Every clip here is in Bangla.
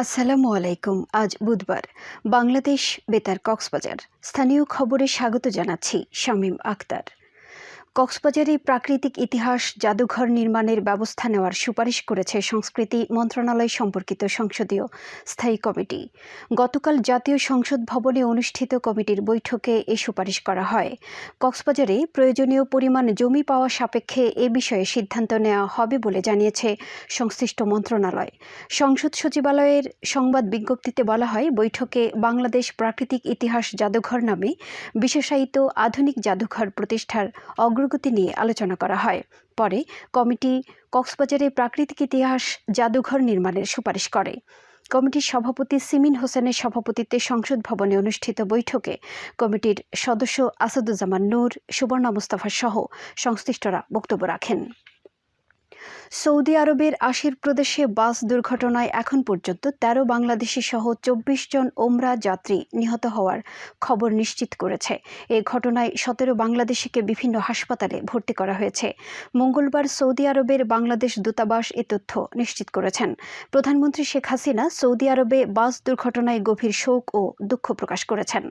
আসসালামু আলাইকুম আজ বুধবার। বাংলাদেশ বেতার কক্সবাজার। স্থানীয় খবরে স্বাগত জানাচ্ছি শামীম আক্তার। কক্সবাজারে প্রাকৃতিক ইতিহাস জাদুঘর নির্মাণের ব্যবস্থা নেওয়ার সুপারিশ করেছে সংস্কৃতি মন্ত্রণালয় সম্পর্কিত সংসদীয় স্থায়ী কমিটি। গতকাল জাতীয় সংসদ ভবনে অনুষ্ঠিত কমিটির বৈঠকে এ সুপারিশ করা হয়। কক্সবাজারে প্রয়োজনীয় পরিমাণ জমি পাওয়া সাপেক্ষে এ বিষয়ে সিদ্ধান্ত নেওয়া হবে বলে জানিয়েছে সংশ্লিষ্ট মন্ত্রণালয়। সংসদ সচিবালয়ের সংবাদ বিজ্ঞপ্তিতে বলা হয়, বৈঠকে বাংলাদেশ প্রাকৃতিক ইতিহাস জাদুঘর নামে বিশেষায়িত আধুনিক জাদুঘর প্রতিষ্ঠার অগ্রগতি নিয়ে আলোচনা করা হয়। পরে কমিটি কক্সবাজারে প্রাকৃতিক ইতিহাস জাদুঘর নির্মাণের সুপারিশ করে। কমিটির সভাপতি সিমিন হোসেনের সভাপতিত্বে সংসদ ভবনে অনুষ্ঠিত বৈঠকে কমিটির সদস্য আসাদুজ্জামান নূর, সুবর্ণা মুস্তাফা সহ সংশ্লিষ্টরা বক্তব্য রাখেন। সৌদি আরবের আশির প্রদেশে বাস দুর্ঘটনায় এখন পর্যন্ত ১৩ বাংলাদেশি সহ চব্বিশ জন ওমরা যাত্রী নিহত হওয়ার খবর নিশ্চিত করেছে। এ ঘটনায় সতেরো বাংলাদেশিকে বিভিন্ন হাসপাতালে ভর্তি করা হয়েছে। মঙ্গলবার সৌদি আরবের বাংলাদেশ দূতাবাস এ তথ্য নিশ্চিত করেছেন। প্রধানমন্ত্রী শেখ হাসিনা সৌদি আরবে বাস দুর্ঘটনায় গভীর শোক ও দুঃখ প্রকাশ করেছেন।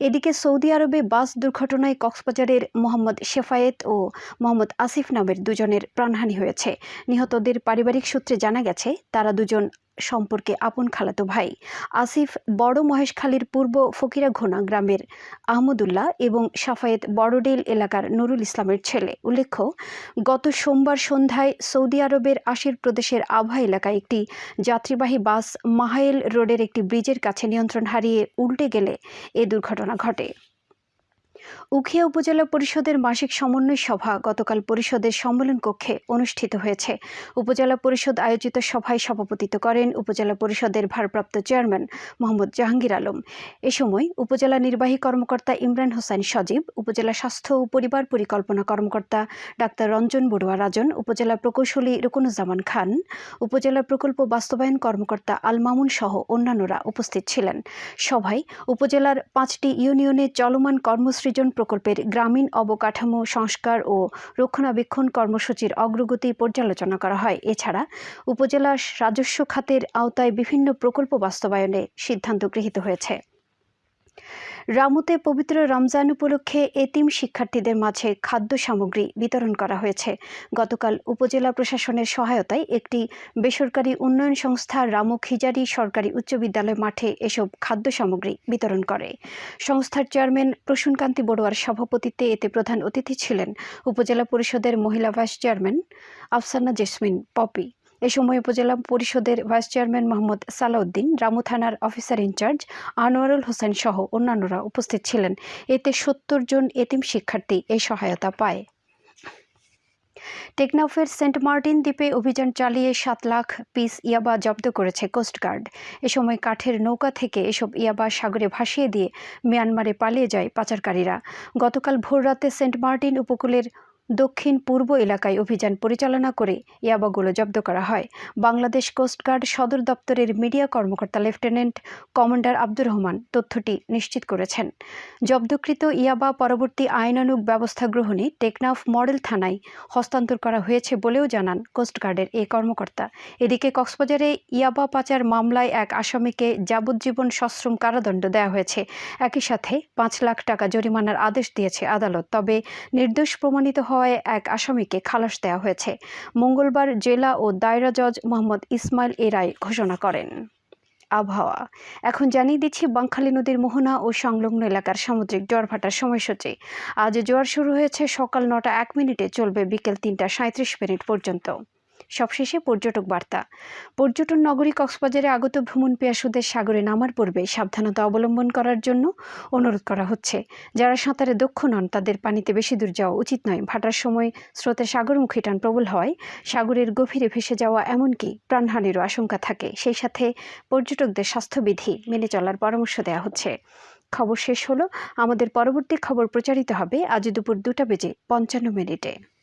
এদিকে সৌদি আরবে বাস দুর্ঘটনায় কক্সবাজারের মোহাম্মদ শেফায়েত ও মোহাম্মদ আসিফ নামের দুজনের প্রাণহানি হয়েছে। নিহতদের পারিবারিক সূত্রে জানা গেছে, তারা দুজন সম্পর্কে আপন খালাতো ভাই। আসিফ বড় মহেশখালীর পূর্ব ফকিরাঘোনা গ্রামের আহমদুল্লাহ এবং সাফায়েত বড়ডেল এলাকার নুরুল ইসলামের ছেলে। উল্লেখ্য, গত সোমবার সন্ধ্যায় সৌদি আরবের আশির প্রদেশের আভা এলাকায় একটি যাত্রীবাহী বাস মাহাইল রোডের একটি ব্রিজের কাছে নিয়ন্ত্রণ হারিয়ে উল্টে গেলে এ দুর্ঘটনা ঘটে। উখিয়া উপজেলা পরিষদের মাসিক সমন্বয় সভা গতকাল পরিষদের সম্মেলন কক্ষে অনুষ্ঠিত হয়েছে। উপজেলা পরিষদ আয়োজিত সভায় সভাপতিত্ব করেন উপজেলা পরিষদের ভারপ্রাপ্ত চেয়ারম্যান মোহাম্মদ জাহাঙ্গীর আলম। এ সময় উপজেলা নির্বাহী কর্মকর্তা ইমরান হোসেন সজীব, উপজেলা স্বাস্থ্য ও পরিবার পরিকল্পনা কর্মকর্তা ডাক্তার রঞ্জন বড়ুয়া রাজন, উপজেলা প্রকৌশলী রুকুনুজ্জামান খান, উপজেলা প্রকল্প বাস্তবায়ন কর্মকর্তা আল মামুন সহ অন্যান্যরা উপস্থিত ছিলেন। সভায় উপজেলার পাঁচটি ইউনিয়নে চলমান কর্মসৃজন প্রকল্পের গ্রামীণ অবকাঠামো সংস্কার ও রক্ষণাবেক্ষণ কর্মসূচির অগ্রগতি পর্যালোচনা করা হয়। এছাড়া উপজেলা রাজস্ব খাতের আওতায় বিভিন্ন প্রকল্প বাস্তবায়নে সিদ্ধান্ত গৃহীত হয়েছে। রামুতে পবিত্র রমজান উপলক্ষে এতিম শিক্ষার্থীদের মাঝে খাদ্য সামগ্রী বিতরণ করা হয়েছে। গতকাল উপজেলা প্রশাসনের সহায়তায় একটি বেসরকারি উন্নয়ন সংস্থা রামু খিজারি সরকারি উচ্চ বিদ্যালয় মাঠে এসব খাদ্য সামগ্রী বিতরণ করে। সংস্থার চেয়ারম্যান প্রসূনকান্তি বড়ুয়ার সভাপতিত্বে এতে প্রধান অতিথি ছিলেন উপজেলা পরিষদের মহিলা vice chairman Afsana jasmine Popy. এ সময় উপজেলা পরিষদের ভাইস চেয়ারম্যান মোহাম্মদ সালাউদ্দিন, রামু থানার অফিসার ইনচার্জ আনোয়ারুল হোসেন সহ অন্যান্যরা উপস্থিত ছিলেন। এতে সত্তর জন এতিম শিক্ষার্থী এই সহায়তা পায়। টেকনাফের সেন্ট মার্টিন দ্বীপে অভিযান চালিয়ে সাত লাখ পিস ইয়াবা জব্দ করেছে কোস্টগার্ড এ সময় কাঠের নৌকা থেকে এসব ইয়াবা সাগরে ভাসিয়ে দিয়ে মিয়ানমারে পালিয়ে যায় পাচারকারীরা। গতকাল ভোররাতে সেন্ট মার্টিন উপকূলের দক্ষিণ পূর্ব এলাকায় অভিযান পরিচালনা করে ইয়াবাগুলো জব্দ করা হয়। বাংলাদেশ কোস্টগার্ড সদর দপ্তরের মিডিয়া কর্মকর্তা লেফটেন্যান্ট কমান্ডার আব্দুর রহমান তথ্যটি নিশ্চিত করেছেন। জব্দকৃত ইয়াবা পরবর্তী আইনানুগ ব্যবস্থা গ্রহণে টেকনাফ মডেল থানায় হস্তান্তর করা হয়েছে বলেও জানান কোস্টগার্ডের এই কর্মকর্তা। এদিকে কক্সবাজারে ইয়াবা পাচার মামলায় এক আসামিকে যাবজ্জীবন সশ্রম কারাদণ্ড দেওয়া হয়েছে। একই সাথে পাঁচ লাখ টাকা জরিমানার আদেশ দিয়েছে আদালত, তবে নির্দোষ প্রমাণিত হওয়ায় এক আসামিকে খালাস দেওয়া হয়েছে। মঙ্গলবার জেলা ও দায়রা জজ মোহাম্মদ ইসমাইল এ রায় ঘোষণা করেন। আবহাওয়া। এখন জানিয়ে দিচ্ছি বাঙ্খালী নদীর মোহনা ও সংলগ্ন এলাকার সামুদ্রিক জোয়ার ভাটার সময়সূচি। আজ জোয়ার শুরু হয়েছে সকাল নটা এক মিনিটে, চলবে বিকেল তিনটা সাঁত্রিশ মিনিট পর্যন্ত। সবশেষে পর্যটক বার্তা। পর্যটন নগরী কক্সবাজারে আগত ভ্রমণ পেয়াসুদের সাগরে নামার পূর্বে সাবধানতা অবলম্বন করার জন্য অনুরোধ করা হচ্ছে। যারা সাঁতারে দক্ষ নন, তাদের পানিতে বেশি দূর যাওয়া উচিত নয়। ভাটার সময় স্রোতের সাগরমুখী টান প্রবল হওয়ায় সাগরের গভীরে ভেসে যাওয়া এমনকি প্রাণহানিরও আশঙ্কা থাকে। সেই সাথে পর্যটকদের স্বাস্থ্যবিধি মেনে চলার পরামর্শ দেওয়া হচ্ছে। খবর শেষ হলো। আমাদের পরবর্তী খবর প্রচারিত হবে আজ দুপুর দুটা বেজে পঞ্চান্ন মিনিটে।